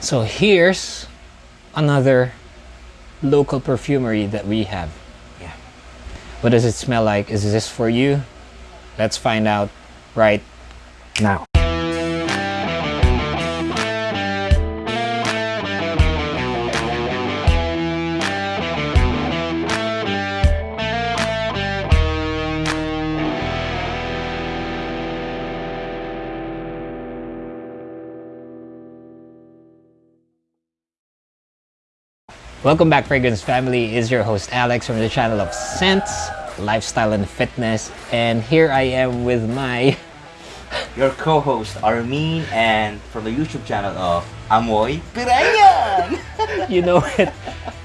So here's another local perfumery that we have. Yeah. What does it smell like? Is this for you? Let's find out right now. Welcome back, Fragrance Family. Is your host Alex from the channel of Scents, Lifestyle and Fitness. And here I am with my Your co-host Armin and from the YouTube channel of Amoy Pirayan. you know it.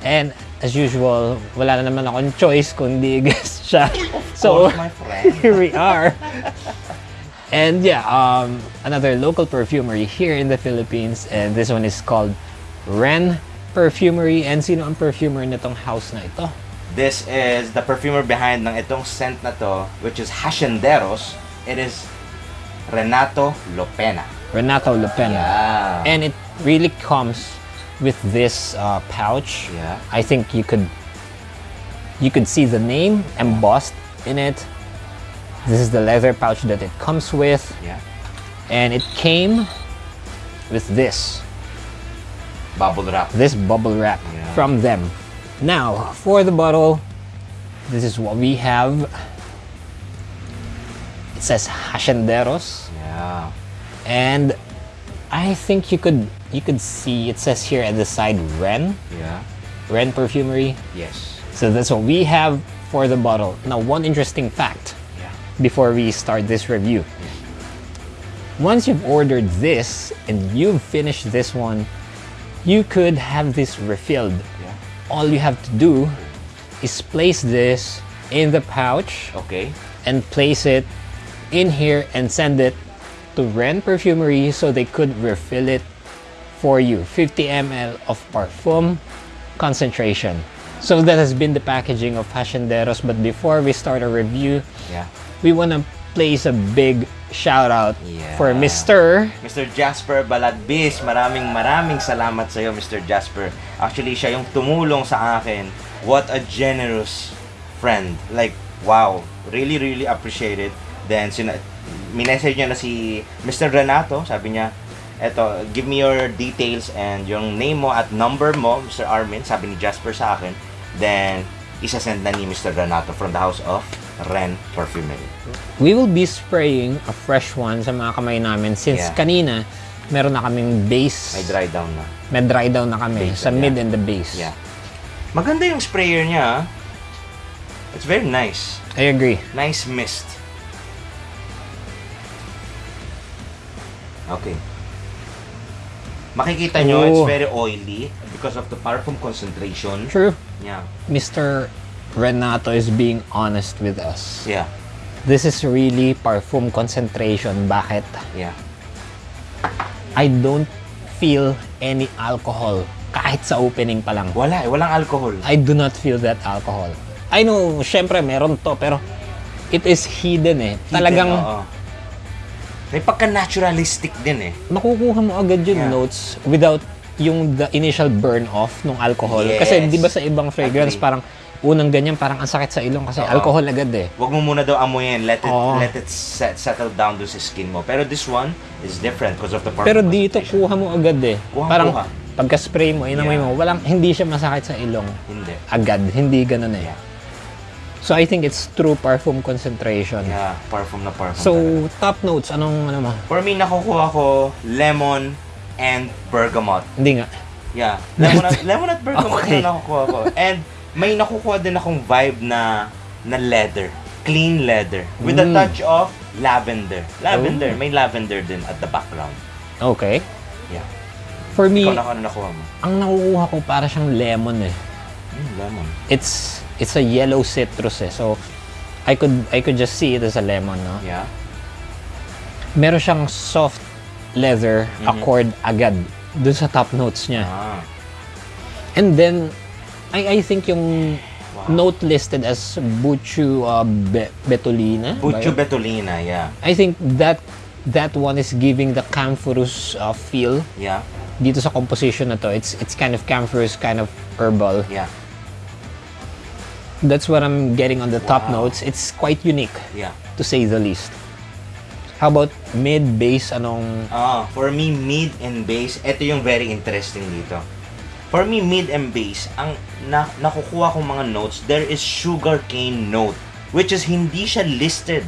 And as usual, wala na naman akong choice kundi guest siya. So, course, my friend. here we are. And yeah, um, another local perfumery here in the Philippines. And this one is called Ren Perfumery. And sino ang perfumer nitong house na ito? This is the perfumer behind ng itong scent na to, which is Hacienderos. It is Renato Lopena. Renato Lopena. Yeah. And it really comes with this uh, pouch. Yeah. I think you could you could see the name embossed in it. This is the leather pouch that it comes with, Yeah. and it came with this Bubble wrap. this bubble wrap Yeah. from them. Now for the bottle, this is what we have. It says Hacienderos. Yeah. and I think you could you could see it says here at the side Ren Yeah. Ren Perfumery. Yes. So that's what we have for the bottle. Now, one interesting fact Yeah. before we start this review. Once you've ordered this and you've finished this one, you could have this refilled. Yeah. All you have to do is place this in the pouch Okay. and place it in here and send it to Ren Perfumery so they could refill it for you. 50 ml of parfum concentration. So that has been the packaging of Hacienderos. But before we start our review, Yeah. we want to place a big shout out Yeah. for Mr. Mr. Jasper Balagbis, maraming maraming salamat sa iyo, Mr. Jasper. Actually, siya yung tumulong sa akin. What a generous friend. Like, wow. Really, really appreciate it. Then, sina minessage niya na si Mr. Renato. Sabi niya, eto, give me your details and yung name mo at number mo, Mr. Armin. Sabi ni Jasper sa akin. Then, isasend na ni Mr. Renato from the house of Ren Perfumery. We will be spraying a fresh one sa mga kamay namin since Yeah. kanina meron na kaming base. May dry down na. May dry down na kami Base sa na, mid yeah. and the base. Yeah. Maganda yung sprayer niya. ah. It's very nice. I agree. Nice mist. Okay. Makikita nyo, it's Oh. very oily because of the parfum concentration. True. Yeah. Mr. Renato is being honest with us. Yeah. This is really parfum concentration. Bakit? Yeah. I don't feel any alcohol kahit sa opening pa lang. Wala eh. Walang alcohol. I do not feel that alcohol. I know, syempre meron to, pero it is hidden eh. Talagang Hidden, oo. May pagka-naturalistic din eh. makukuha mo agad yung Yeah. notes without yung the initial burn off ng alcohol. Yes. Kasi di ba sa ibang fragrance Agree. parang unang ganyan parang ang sakit sa ilong kasi Oo. alcohol agad eh. Huwag mo muna daw amuyin. Let it, Oo. let it set, settle down doon sa skin mo. Pero this one is different because of the parfum Pero dito concentration. kuha mo agad eh. Kuha, parang kuha. pagka-spray mo, inamoy Yeah. mo, walang hindi siya masakit sa ilong Hindi. agad. Hindi ganun eh. Yeah. So I think it's true parfum concentration. Yeah, parfum na parfum. So talaga. top notes anong ano mo? For me, nakukuha ko lemon and bergamot. Hindi nga. Yeah, lemon at, lemon at bergamot Okay. na nakukuha ko. And may nakukuha din akong vibe na na leather. Clean leather. With a Mm. touch of lavender. Lavender. Oh. May lavender din at the background. Okay. Yeah. For me, Ikaw na ano nakuha mo? ang nakukuha ko para siyang lemon eh. Mm, lemon. It's it's a yellow citrus eh. So I could I could just see it as a lemon, no? Yeah. Meron siyang soft leather Mhm. accord agad dun sa top notes niya. Ah. And then I I think yung Wow. note listed as Buchu uh, Be- Bucho yun? Betulina, yeah. I think that that one is giving the camphorous uh, feel Yeah. dito sa composition na to. It's it's kind of camphorous, kind of herbal. Yeah. That's what I'm getting on the top Wow. notes. It's quite unique Yeah. to say the least. How about mid bass anong Ah, for me, mid and bass, ito yung very interesting dito. For me, mid and bass, ang na, nakukuha kong mga notes, there is sugarcane note, which is hindi siya listed.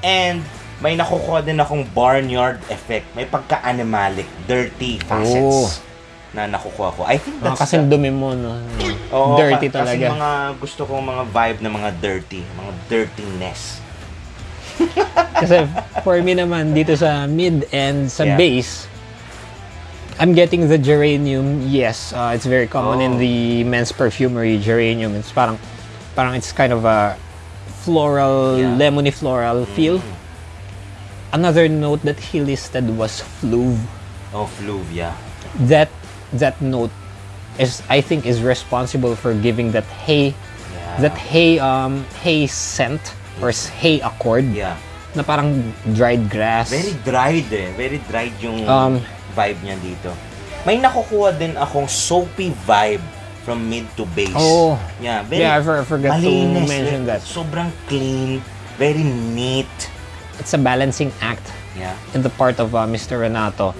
And may nakukuha din akong barnyard effect. May pagka-animalic, dirty facets na nakukuha ko. I think Ah, that's kasi dumi mo, no? Oo, Dirty ka- talaga. Kasi mga gusto kong mga vibe na mga dirty, mga dirtiness. Kasi for me naman, dito sa mid and sa Yeah. bass, I'm getting the geranium. Yes, uh, it's very common in Oh. the men's perfumery, geranium. It's parang, parang it's kind of a floral, Yeah. lemony floral feel. Mm. Another note that he listed was fluve. Oh, fluve, yeah. That that note is, I think, is responsible for giving that hay, Yeah. that hay um hay scent or hay accord Yeah. na parang dried grass. Very dried eh. Very dried yung Um, vibe niya dito. May nakukuha din akong soapy vibe from mid to base. Oh. Yeah, very Yeah, I for- I forgot to malinis, mention very- that. Sobrang clean, very neat. it's a balancing act Yeah. in the part of uh, Mr. Renato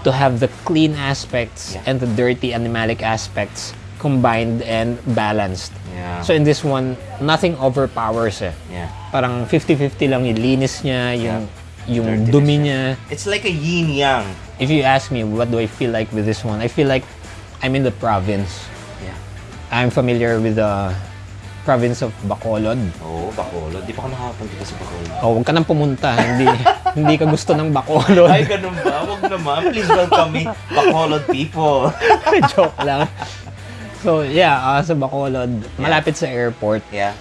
to have the clean aspects Yeah. and the dirty animalic aspects combined and balanced. Yeah. So in this one, nothing overpowers eh. yeah. Parang 50-50 lang yung linis niya, yung, yung Dirtiness dumi niya. It's like a yin yang. If you ask me, what do I feel like with this one? I feel like I'm in the province. Yeah. I'm familiar with the province of Bacolod. Oo, oh, Bacolod. Di pa ako nakapunta sa Bacolod. Oh, huwag ka nang pumunta. hindi, hindi ka gusto ng Bacolod. Ay, ganun ba? Huwag naman. Please welcome me, Bacolod people. Joke lang. So, yeah, uh, sa Bacolod, malapit sa airport, yeah.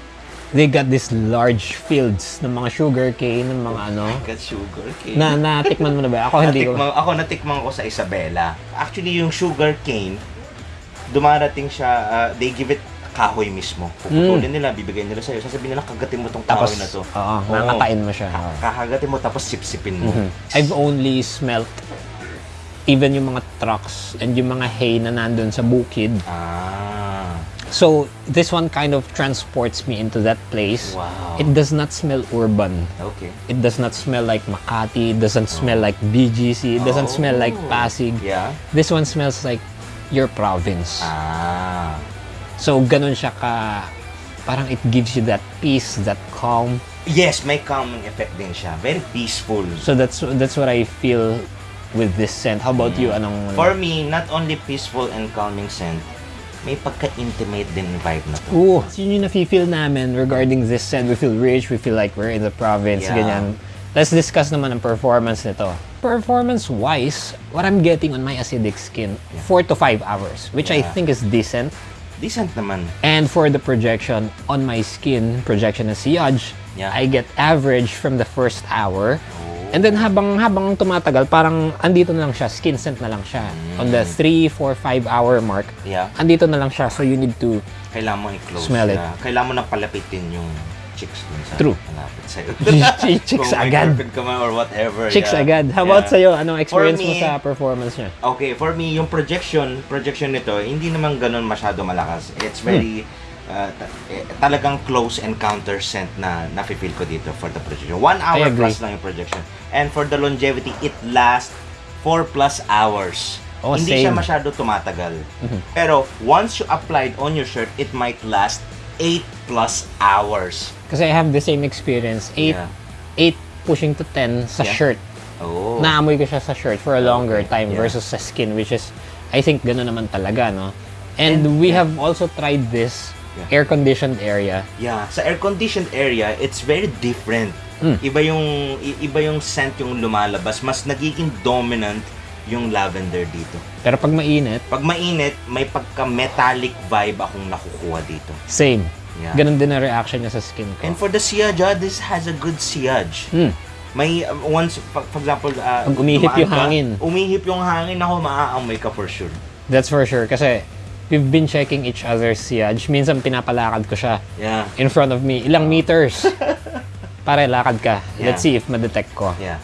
They got these large fields ng mga sugar cane, ng mga ano. Got sugar cane. Na natikman mo na ba? Ako hindi ko. Ako natikman ko sa Isabela. Actually, yung sugar cane, dumarating siya, uh, they give it kahoy mismo. Puputulin nila, bibigay nila sa'yo. Sasabihin nila, kagatin mo tong Mm. Tapos, kahoy na to. oo, nakakain mo siya. Kakagatin mo, tapos sipsipin mo. Mhm. I've only smelt even yung mga trucks and yung mga hay na nandun sa bukid. Ah. So, this one kind of transports me into that place. Wow. It does not smell urban. Okay. It does not smell like Makati. It doesn't smell like BGC. It doesn't smell like Oh. Pasig. Yeah. This one smells like your province. Ah. So, ganun siya ka... Parang it gives you that peace, that calm. Yes, may calming effect din siya. Very peaceful. So, that's that's what I feel with this scent. How about you? Anong... For me, not only peaceful and calming scent, may pagka-intimate din vibe na to. Ooh, yun yung nafe-feel namin regarding this scent. We feel rich, we feel like we're in the province, Yeah. ganyan. Let's discuss naman ang performance nito. Performance-wise, what I'm getting on my acidic skin, 4 to 5 hours, which I Yeah. think is decent. Decent naman. And for the projection on my skin, projection na sillage, Yeah. I get average from the first hour. And then habang habang tumatagal, parang andito na lang siya, skin scent na lang siya. On the 3, 4, 5 hour mark, Yeah. andito na lang siya. So you need to Kailangan mo i-close Smell it. na. Kailangan mo na palapitin yung chicks dun sa True. malapit sa'yo. Chicks Kung agad. girlfriend ka man or whatever. chicks yeah. agad. How about Yeah. sa'yo? Anong experience mo me- sa performance niya? Okay, for me, yung projection, projection nito, hindi naman ganun masyado malakas. It's very, uh, ta- eh, talagang close encounter scent na nafe-feel ko dito for the projection. One hour plus lang yung projection. And for the longevity, it lasts 4 plus hours. Oh, hindi siya same. masyado tumatagal. Pero once you applied on your shirt, it might last 8 plus hours. Kasi I have the same experience. 8, Yeah. 8 pushing to 10 sa Yeah. shirt. Oh. Naamoy ko siya sa shirt for a longer Okay. time Yeah. versus sa skin, which is, I think, gano'n naman talaga, no? And, we have also tried this Yeah. air-conditioned area. Yeah, sa air-conditioned area, it's very different. Hmm. Iba yung iba yung scent yung lumalabas, mas nagiging dominant yung lavender dito. Pero pag mainit, Pag mainit, may pagka-metallic vibe akong nakukuha dito. same. Yeah. Ganun din ang reaction niya sa skin ko. And for the sillage, ah, this has a good sillage. Hmm. May uh, once for, example, uh, Pag umihip yung ka, hangin. Umihip yung hangin ako, maaamoy ka for sure. That's for sure. Kasi we've been checking each other's sillage. Minsan pinapalakad ko siya Yeah. in front of me. Ilang meters. Pare, lakad ka. Let's Yeah. see if ma-detect ko. Yeah.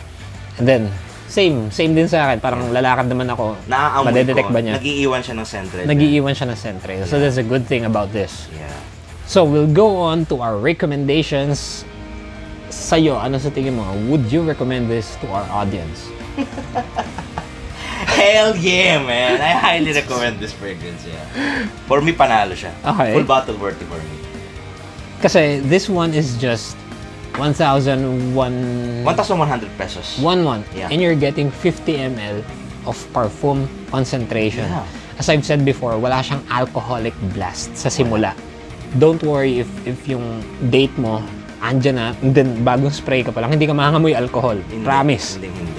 And then, same, same din sa akin. Parang lalakad naman ako. Naaamoy Madedetect ko, ba niya? nagiiwan siya ng central. Nagiiwan siya ng central. So that's a good thing about this. Yeah. So we'll go on to our recommendations. Sa'yo, ano sa tingin mo? Would you recommend this to our audience? Hell yeah, man! I highly recommend this fragrance, yeah. For me, panalo siya. Okay. Full bottle worthy for me. Kasi this one is just 1,001 1,100 pesos. one one, Yeah. and you're getting 50 ml of parfum concentration. Yeah. As I've said before, wala siyang alcoholic blast sa simula. Don't worry if if yung date mo andyan na, and then bagong spray ka pa lang, hindi ka mahangamoy alcohol. Hindi, Promise. Hindi, hindi.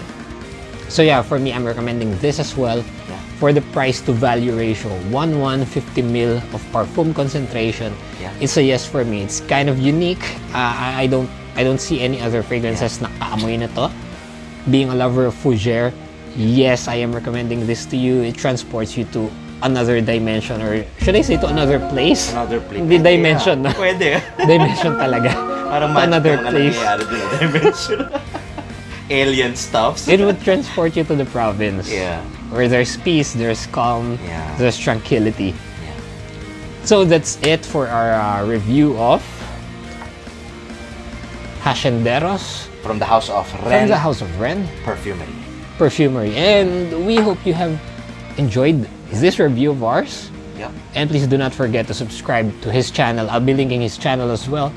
So yeah, for me, I'm recommending this as well. Yeah. For the price to value ratio, 1 1 50 ml of parfum concentration. Yeah. It's a yes for me. It's kind of unique. Uh, I, I don't I don't see any other fragrances na kaamoy na to. Being a lover of fougere, yes, I am recommending this to you. It transports you to another dimension or should I say to another place? Another place. Hindi dimension, Yeah. Pwede. dimension talaga. Parang To another place. na dimension. Alien stuffs. It would transport you to the province. Yeah. Where there's peace, there's calm, Yeah. there's tranquility. Yeah. So that's it for our uh, review of Hacenderos From the house of from Ren the House of Ren Perfumery. Perfumery. And we hope you have enjoyed this review of ours. Yep. And please do not forget to subscribe to his channel. I'll be linking his channel as well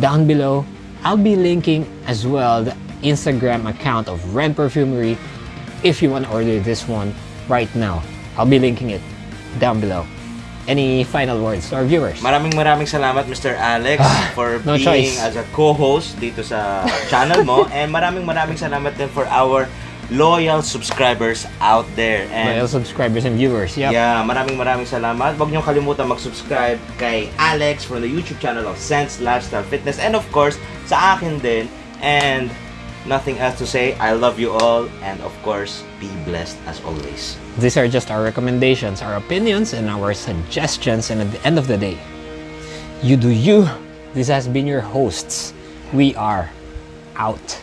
down below. I'll be linking as well the Instagram account of Ren Perfumery if you want to order this one right now. I'll be linking it down below. Any final words to our viewers? Maraming maraming salamat Mr. Alex for no being choice. as a co-host dito sa channel mo and maraming maraming salamat din for our loyal subscribers out there. And Loyal subscribers and viewers. Yep. Yeah, maraming maraming salamat. Huwag niyong kalimutan mag-subscribe kay Alex from the YouTube channel of Sense Lifestyle Fitness and of course sa akin din. And nothing else to say. I love you all and of course be blessed as always. These are just our recommendations, our opinions, and our suggestions. And at the end of the day, you do you. This has been your hosts. We are out.